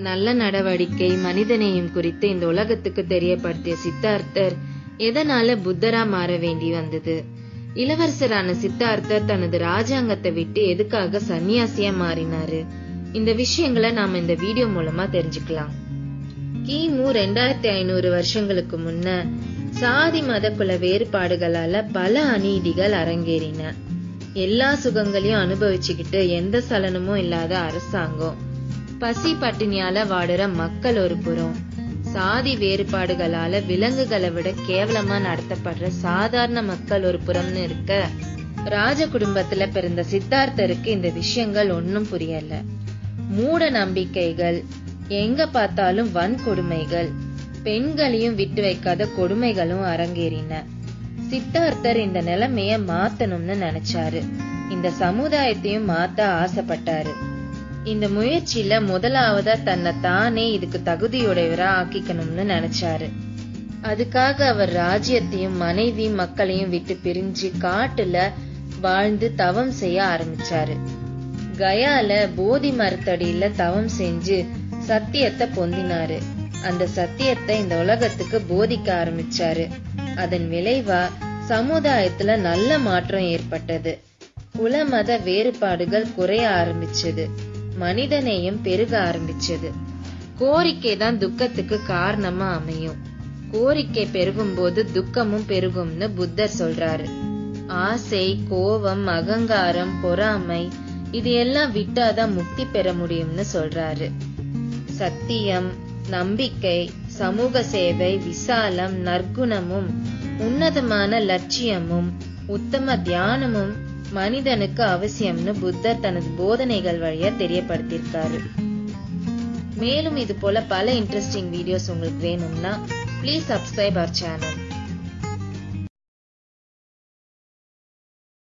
நல்ல நடவடிக்கை மனிதநேயம் குறித்து இந்த உலகத்துக்கு தெரியப்படுத்திய சித்தார்த்தர் எதனால புத்தரா மாற வேண்டி வந்தது? இளவரசரான சித்தார்த்தர் தனது ராஜாங்கத்தை விட்டு எதுக்காக சன்னியாசியா மாறினாரு? இந்த விஷயங்களை நாம இந்த வீடியோ மூலமா தெரிஞ்சுக்கலாம். கிமு ரெண்டாயிரத்தி ஐநூறு வருஷங்களுக்கு முன்ன சாதி மத குல வேறுபாடுகளால பல அநீதிகள் அரங்கேறின. எல்லா சுகங்களையும் அனுபவிச்சுக்கிட்டு எந்த சலனமும் இல்லாத அரசாங்கம். பசி பட்டினியால வாடுற மக்கள் ஒரு புறம். சாதி வேறுபாடுகளால விலங்குகளை விட கேவலமா நடத்தப்படுற சாதாரண மக்கள் ஒரு புறம்னு இருக்க ராஜ குடும்பத்துல பிறந்த சித்தார்த்தருக்கு இந்த விஷயங்கள் ஒன்னும் புரியல. மூட நம்பிக்கைகள் எங்க பார்த்தாலும் வன்கொடுமைகள் பெண்களையும் விட்டு வைக்காத கொடுமைகளும் அரங்கேறின. சித்தார்த்தர் இந்த நிலைமைய மாத்தணும்னு நினைச்சாரு. இந்த சமுதாயத்தையும் மாத்த ஆசைப்பட்டாரு. இந்த முயற்சியில முதலாவதா தன்னை தானே இதுக்கு தகுதியுடையவரா ஆக்கிக்கணும்னு நினைச்சாரு. அதுக்காக அவர் ராஜ்யத்தையும் மனைவி மக்களையும் விட்டு பிரிஞ்சு காட்டுல வாழ்ந்து தவம் செய்ய ஆரம்பிச்சாரு. கயால போதி மரத்தடியில தவம் செஞ்சு சத்தியத்தை பொந்தினாரு. அந்த சத்தியத்தை இந்த உலகத்துக்கு போதிக்க ஆரம்பிச்சாரு. அதன் விளைவா சமுதாயத்துல நல்ல மாற்றம் ஏற்பட்டது. குல மத வேறுபாடுகள் குறைய ஆரம்பிச்சது. மனிதநேயம் பெருக ஆரம்பிச்சது. கோரிக்கை தான் துக்கத்துக்கு காரணமா அமையும். கோரிக்கை பெருகும் போது துக்கமும் பெருகும்னு புத்தர் சொல்றாரு. ஆசை கோபம் அகங்காரம் பொறாமை இது எல்லாம் விட்டாதான் முக்தி பெற முடியும்னு சொல்றாரு. சத்தியம் நம்பிக்கை சமூக சேவை விசாலம் நற்குணமும் உன்னதமான லட்சியமும் உத்தம தியானமும் மனிதனுக்கு அவசியம்னு புத்தர் தனது போதனைகள் வழியா தெரியப்படுத்தியிருக்காரு. மேலும் இது போல பல இன்ட்ரெஸ்டிங் வீடியோஸ் உங்களுக்கு வேணும்னா ப்ளீஸ் சப்ஸ்கிரைப் அவர் சேனல்